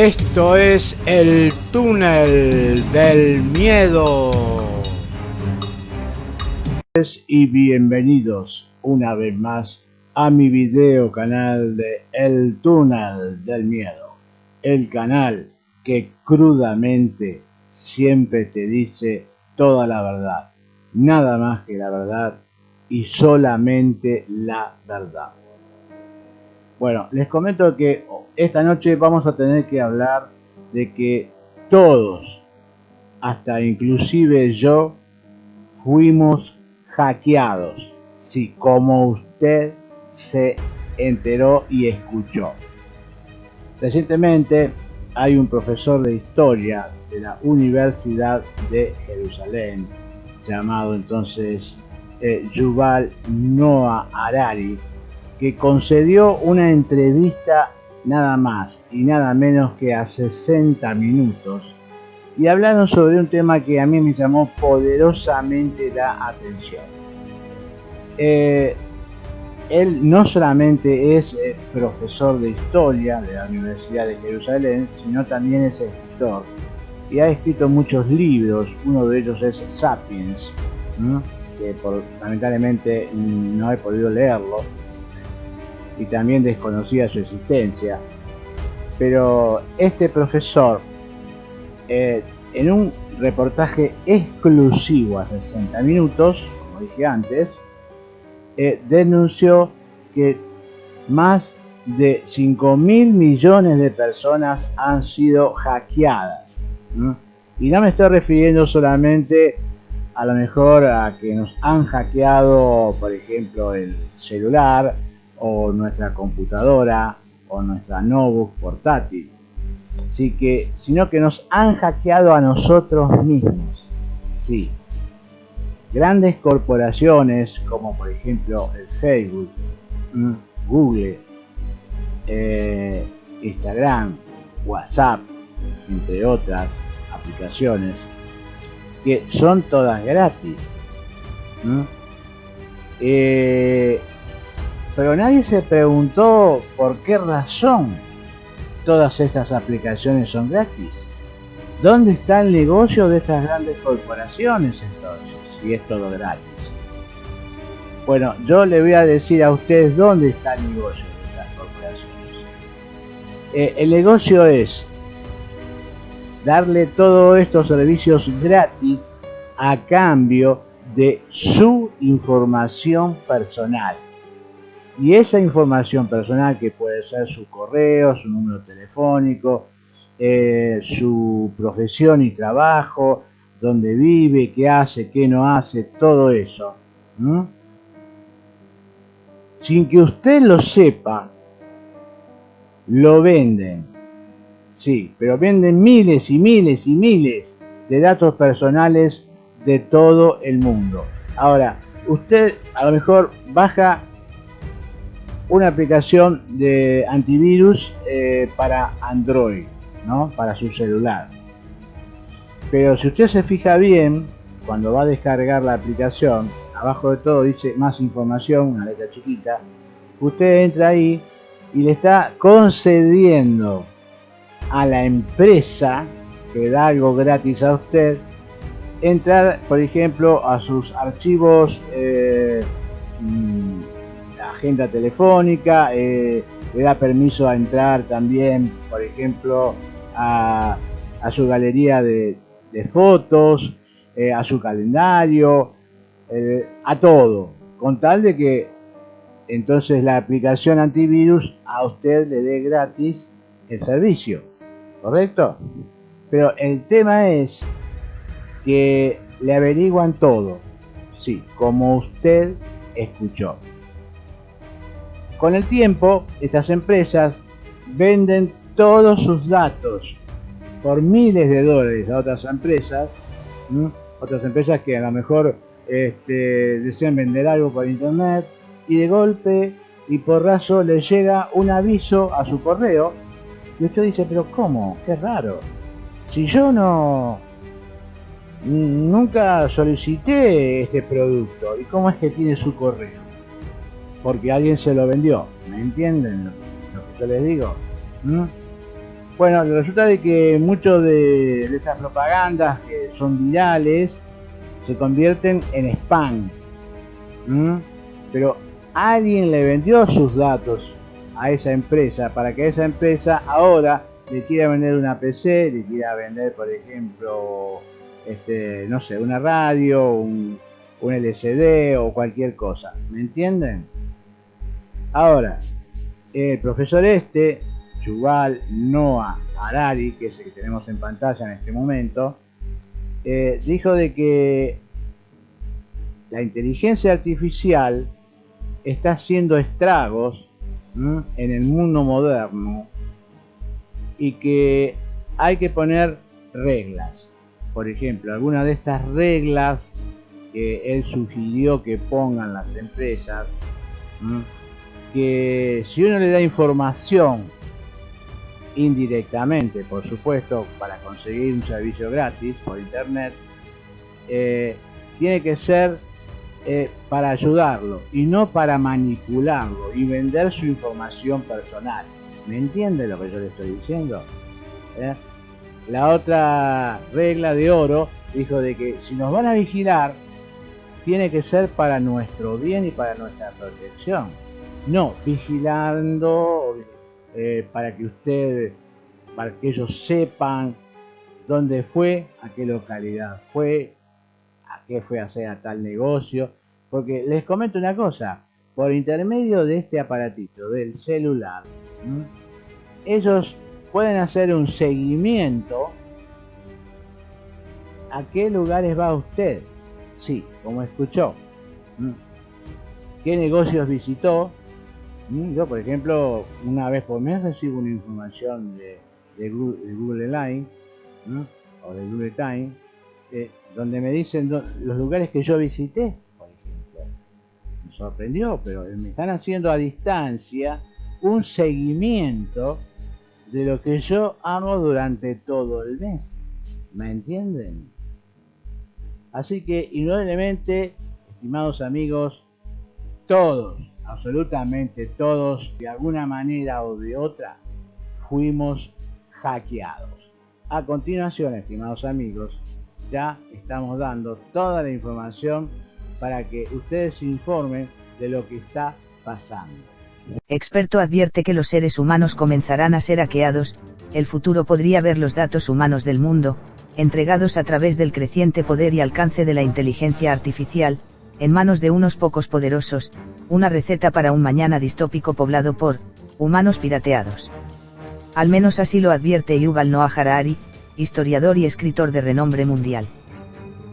Esto es el túnel del miedo. Y bienvenidos una vez más a mi video canal de El túnel del miedo. El canal que crudamente siempre te dice toda la verdad. Nada más que la verdad y solamente la verdad. Bueno, les comento que esta noche vamos a tener que hablar de que todos, hasta inclusive yo, fuimos hackeados. Sí, como usted se enteró y escuchó. Recientemente hay un profesor de historia de la Universidad de Jerusalén, llamado entonces eh, Yuval Noah Harari, que concedió una entrevista nada más y nada menos que a 60 minutos y hablaron sobre un tema que a mí me llamó poderosamente la atención. Eh, él no solamente es eh, profesor de historia de la Universidad de Jerusalén, sino también es escritor y ha escrito muchos libros, uno de ellos es Sapiens, que lamentablemente no he podido leerlo, y también desconocía su existencia. Pero este profesor, eh, en un reportaje exclusivo a 60 minutos, como dije antes, eh, denunció que más de 5 mil millones de personas han sido hackeadas. Y no me estoy refiriendo solamente a lo mejor a que nos han hackeado, por ejemplo, el celular, o nuestra computadora o nuestra notebook portátil. Así que, sino que nos han hackeado a nosotros mismos. Sí. Grandes corporaciones como por ejemplo el Facebook, mm, Google, eh, Instagram, WhatsApp, entre otras aplicaciones, que son todas gratis. Pero nadie se preguntó por qué razón todas estas aplicaciones son gratis. ¿Dónde está el negocio de estas grandes corporaciones entonces, si es todo gratis? Bueno, yo le voy a decir a ustedes dónde está el negocio de estas corporaciones. Eh, el negocio es darle todos estos servicios gratis a cambio de su información personal y esa información personal que puede ser su correo, su número telefónico, eh, su profesión y trabajo, dónde vive, qué hace, qué no hace, todo eso. Sin que usted lo sepa, lo venden. Sí, pero venden miles y miles y miles de datos personales de todo el mundo. Ahora, usted a lo mejor baja una aplicación de antivirus eh, para Android, ¿no? para su celular. Pero si usted se fija bien, cuando va a descargar la aplicación, abajo de todo dice más información, una letra chiquita, usted entra ahí y le está concediendo a la empresa que da algo gratis a usted, entrar, por ejemplo, a sus archivos eh, mm, agenda telefónica, eh, le da permiso a entrar también, por ejemplo, a, su galería de, fotos, eh, a su calendario, eh, a todo, con tal de que entonces la aplicación antivirus a usted le dé gratis el servicio, ¿correcto? Pero el tema es que le averiguan todo, sí, como usted escuchó. Con el tiempo, estas empresas venden todos sus datos por miles de dólares a otras empresas, otras empresas que a lo mejor este, desean vender algo por internet y de golpe y por raso les llega un aviso a su correo y usted dice, pero ¿cómo? Qué raro. Si yo no nunca solicité este producto y cómo es que tiene su correo porque alguien se lo vendió. ¿Me entienden lo, que yo les digo? ¿Mm? Bueno, resulta de que muchos de, estas propagandas que son virales se convierten en spam. Pero alguien le vendió sus datos a esa empresa para que esa empresa ahora le quiera vender una PC, le quiera vender, por ejemplo, este, no sé, una radio, un, un LCD o cualquier cosa. ¿Me entienden? Ahora, el profesor este, Yuval Noah Harari, que es el que tenemos en pantalla en este momento, eh, dijo de que la inteligencia artificial está haciendo estragos en el mundo moderno y que hay que poner reglas. Por ejemplo, algunas de estas reglas que él sugirió que pongan las empresas, que si uno le da información indirectamente, por supuesto, para conseguir un servicio gratis por internet, eh, tiene que ser eh, para ayudarlo y no para manipularlo y vender su información personal. ¿Me entiende lo que yo le estoy diciendo? ¿Eh? La otra regla de oro dijo de que si nos van a vigilar, tiene que ser para nuestro bien y para nuestra protección. No vigilando eh, para que usted, para que ellos sepan dónde fue, a qué localidad fue, a qué fue a hacer a tal negocio. Porque les comento una cosa, por intermedio de este aparatito, del celular, ellos pueden hacer un seguimiento a qué lugares va usted. Sí, como escuchó. ¿Qué negocios visitó? Yo, por ejemplo, una vez por mes recibo una información de, Google, Line o de Google Time, eh, donde me dicen los lugares que yo visité sorprendió, pero me están haciendo a distancia un seguimiento de lo que yo hago durante todo el mes. ¿Me entienden? Así que, indudablemente, estimados amigos, todos, absolutamente todos, de alguna manera o de otra, fuimos hackeados. A continuación, estimados amigos, ya estamos dando toda la información para que ustedes se informen de lo que está pasando. Experto advierte que los seres humanos comenzarán a ser hackeados, el futuro podría ver los datos humanos del mundo, entregados a través del creciente poder y alcance de la inteligencia artificial, en manos de unos pocos poderosos, una receta para un mañana distópico poblado por humanos pirateados. Al menos así lo advierte Yuval Noah Harari, historiador y escritor de renombre mundial.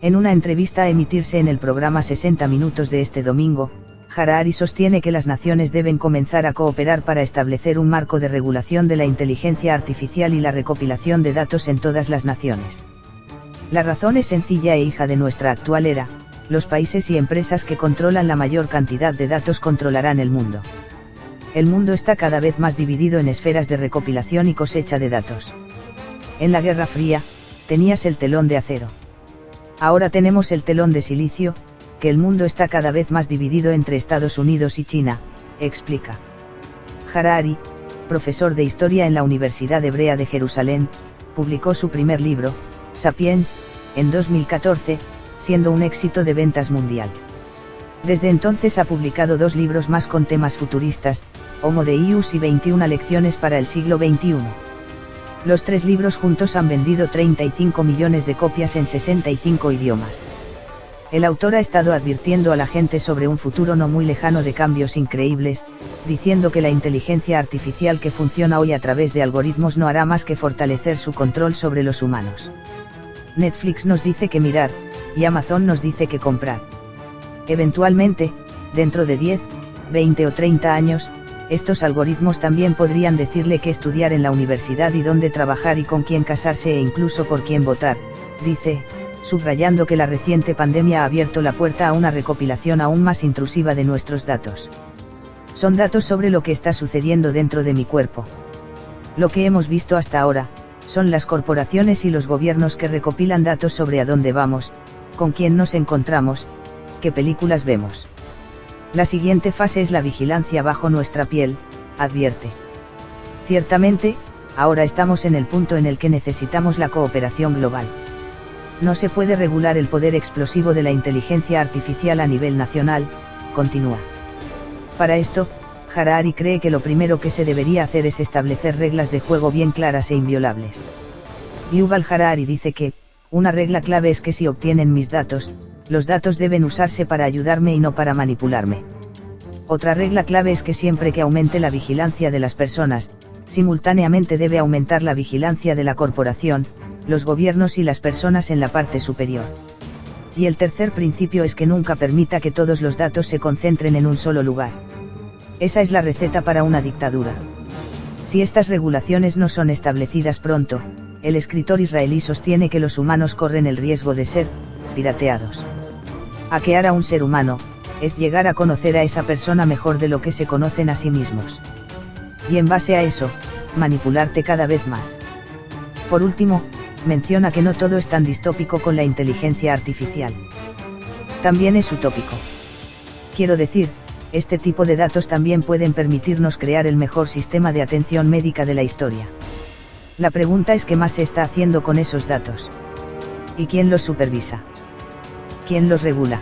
En una entrevista a emitirse en el programa 60 Minutos de este domingo, Harari sostiene que las naciones deben comenzar a cooperar para establecer un marco de regulación de la inteligencia artificial y la recopilación de datos en todas las naciones. La razón es sencilla e hija de nuestra actual era, los países y empresas que controlan la mayor cantidad de datos controlarán el mundo. El mundo está cada vez más dividido en esferas de recopilación y cosecha de datos. En la Guerra Fría, tenías el telón de acero Ahora tenemos el telón de silicio, que el mundo está cada vez más dividido entre Estados Unidos y China, explica. Harari, profesor de historia en la Universidad Hebrea de Jerusalén, publicó su primer libro, Sapiens, en 2014, siendo un éxito de ventas mundial. Desde entonces ha publicado dos libros más con temas futuristas, Homo Deus y 21 lecciones para el siglo XXI. Los tres libros juntos han vendido 35 millones de copias en 65 idiomas. El autor ha estado advirtiendo a la gente sobre un futuro no muy lejano de cambios increíbles, diciendo que la inteligencia artificial que funciona hoy a través de algoritmos no hará más que fortalecer su control sobre los humanos. Netflix nos dice que mirar, y Amazon nos dice que comprar. Eventualmente, dentro de 10, 20 o 30 años, estos algoritmos también podrían decirle qué estudiar en la universidad y dónde trabajar y con quién casarse e incluso por quién votar, dice, subrayando que la reciente pandemia ha abierto la puerta a una recopilación aún más intrusiva de nuestros datos. Son datos sobre lo que está sucediendo dentro de mi cuerpo. Lo que hemos visto hasta ahora, son las corporaciones y los gobiernos que recopilan datos sobre a dónde vamos, con quién nos encontramos, qué películas vemos. La siguiente fase es la vigilancia bajo nuestra piel, advierte. Ciertamente, ahora estamos en el punto en el que necesitamos la cooperación global. No se puede regular el poder explosivo de la inteligencia artificial a nivel nacional, continúa. Para esto, Harari cree que lo primero que se debería hacer es establecer reglas de juego bien claras e inviolables. Yuval Harari dice que, una regla clave es que si obtienen mis datos, los datos deben usarse para ayudarme y no para manipularme. Otra regla clave es que siempre que aumente la vigilancia de las personas, simultáneamente debe aumentar la vigilancia de la corporación, los gobiernos y las personas en la parte superior. Y el tercer principio es que nunca permita que todos los datos se concentren en un solo lugar. Esa es la receta para una dictadura. Si estas regulaciones no son establecidas pronto, el escritor israelí sostiene que los humanos corren el riesgo de ser, pirateados. Hackear a un ser humano, es llegar a conocer a esa persona mejor de lo que se conocen a sí mismos. Y en base a eso, manipularte cada vez más. Por último, menciona que no todo es tan distópico con la inteligencia artificial. También es utópico. Quiero decir, este tipo de datos también pueden permitirnos crear el mejor sistema de atención médica de la historia. La pregunta es qué más se está haciendo con esos datos. ¿Y quién los supervisa? ¿Quién los regula?